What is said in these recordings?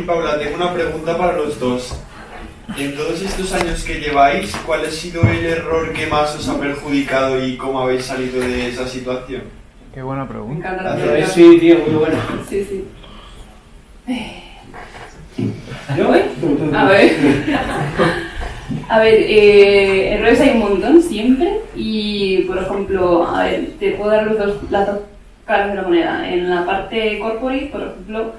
y Paula, tengo una pregunta para los dos. En todos estos años que lleváis, ¿cuál ha sido el error que más os ha perjudicado y cómo habéis salido de esa situación? Qué buena Me pregunta. pregunta. Sí, tío, muy bueno. Sí, sí. ¿Yo? ¿Voy? A ver. A ver, eh, errores hay un montón siempre y, por ejemplo, a ver, te puedo dar los dos, las dos caras de la moneda. En la parte corporate, por ejemplo,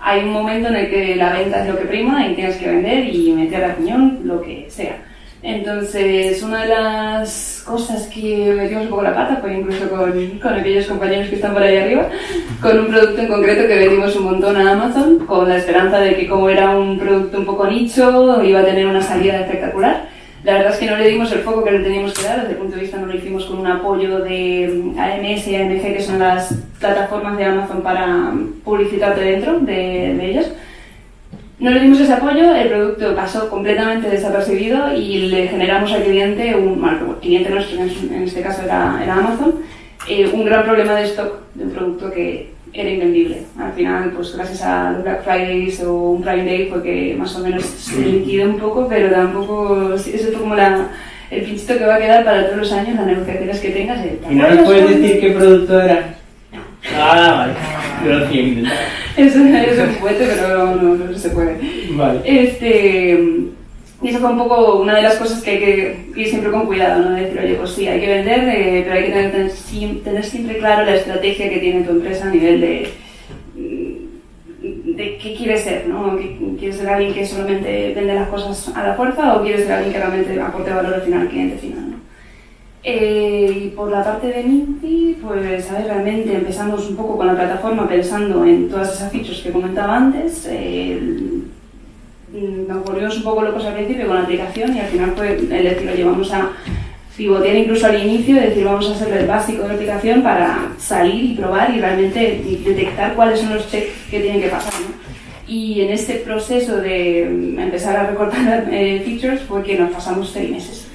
hay un momento en el que la venta es lo que prima y tienes que vender y meter a piñón lo que sea. Entonces, una de las cosas que metimos un poco la pata fue incluso con, con aquellos compañeros que están por ahí arriba, con un producto en concreto que vendimos un montón a Amazon, con la esperanza de que como era un producto un poco nicho, iba a tener una salida espectacular. La verdad es que no le dimos el foco que le teníamos que dar, desde el punto de vista no lo hicimos con un apoyo de AMS y AMG, que son las plataformas de Amazon para publicitarte dentro de, de ellas. No le dimos ese apoyo, el producto pasó completamente desapercibido y le generamos al cliente, un bueno, el cliente nuestro, en este caso era, era Amazon, eh, un gran problema de stock de un producto que era invendible. Al final, pues gracias a los Black Fridays o un Prime Day fue que más o menos se liquidó un poco, pero tampoco, eso fue como la, el pinchito que va a quedar para todos los años, las negociaciones que tengas. el, ¿te ¿Y no nos puedes cuando- decir qué producto era? Ah, vale. Yo lo hacía intentar. Eso es un juguete, pero no, no, no se puede. Vale. Este, eso fue un poco una de las cosas que hay que ir siempre con cuidado, ¿no? De decir, oye, pues sí, hay que vender, eh, pero hay que tener, tener siem- tener siempre claro la estrategia que tiene tu empresa a nivel de, de qué quieres ser, ¿no? ¿Qué- ¿Quieres ser alguien que solamente vende las cosas a la fuerza o quieres ser alguien que realmente aporte valor al final al cliente final, ¿no? Eh, y por la parte de Minty, pues a ver, realmente empezamos un poco con la plataforma pensando en todas esas features que comentaba antes. eh, nos volvimos un poco locos al principio con la aplicación y al final fue el decir, oye, vamos a pivotear incluso al inicio, es decir, vamos a hacer el básico de la aplicación para salir y probar y realmente detectar cuáles son los checks que tienen que pasar. ¿no? Y en este proceso de empezar a recortar eh, features fue que nos pasamos seis meses.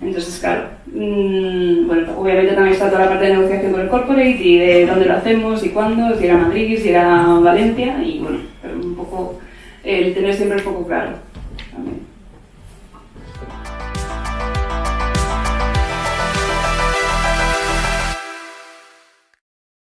Entonces, claro, mm, bueno, obviamente también está toda la parte de negociación con el corporate y de dónde lo hacemos y cuándo, si era Madrid, si era Valencia y bueno, pero un poco el tener siempre el foco claro. También.